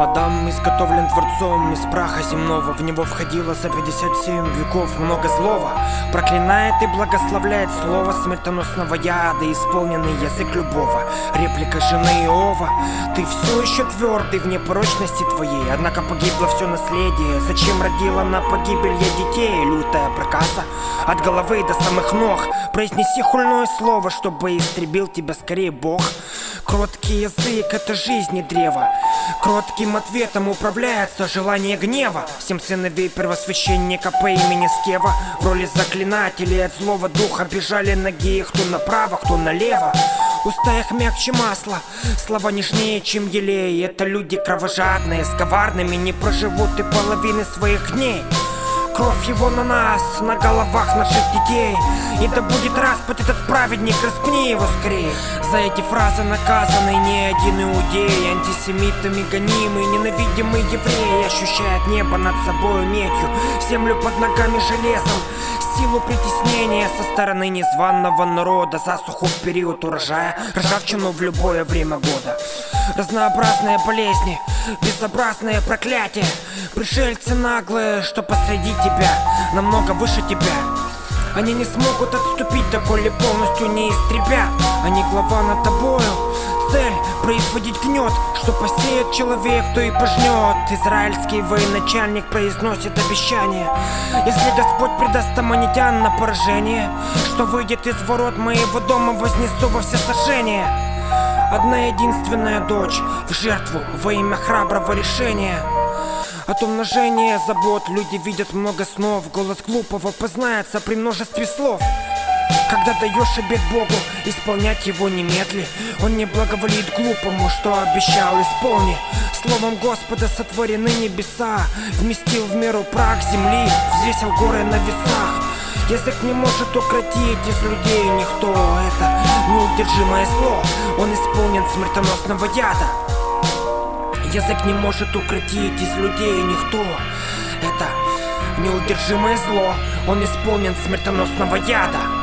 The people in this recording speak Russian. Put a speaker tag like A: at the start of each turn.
A: Адам изготовлен Творцом из праха земного В него входило за 57 веков много злого Проклинает и благословляет слово смертоносного яда Исполненный язык любого. Реплика жены Иова. Ты все еще твердый в непорочности твоей. Однако погибло все наследие. Зачем родила на погибель я детей? Лютая проказа. От головы до самых ног. Произнеси хульное слово, чтобы истребил тебя скорее Бог Кроткий язык — это жизни древо Кротким ответом управляется желание гнева. Семь сыновей первосвященника по имени Скева. В роли заклинателей от злого духа бежали ноги их кто направо, кто налево. Уста их мягче масла, слова нежнее, чем елей. Это люди кровожадные, с коварными не проживут и половины своих дней Кровь его на нас, на головах наших детей. И да будет распят этот праведник, распни его скорее. За эти фразы наказаны не один иудей. Антисемитами гонимый, ненавидимый еврей. Ощущает небо над собой медью Землю под ногами железом. Силу притеснения со стороны незваного народа. Засуху в период урожая, ржавчину в любое время года. Разнообразные болезни, безобразные проклятия Пришельцы наглые, что посреди тебя, намного выше тебя. Они не смогут отступить, доколе полностью не истребят. Они глава над тобою, цель производить гнет Что посеет человек, то и пожнет Израильский военачальник произносит обещание. Если Господь предаст аманитян на поражение Что выйдет из ворот моего дома, вознесу во все сожжения Одна единственная дочь в жертву во имя храброго решения от умножения забот люди видят много снов. Голос глупого познается при множестве слов. Когда даешь обед Богу, исполнять его немедли. Он не благоволит глупому, что обещал, исполни. Словом Господа сотворены небеса Вместил в меру прах земли, взвесил горы на весах Язык не может укротить из людей никто Это неудержимое зло, он исполнен смертоносного яда. Язык не может укротить из людей никто Это неудержимое зло, он исполнен смертоносного яда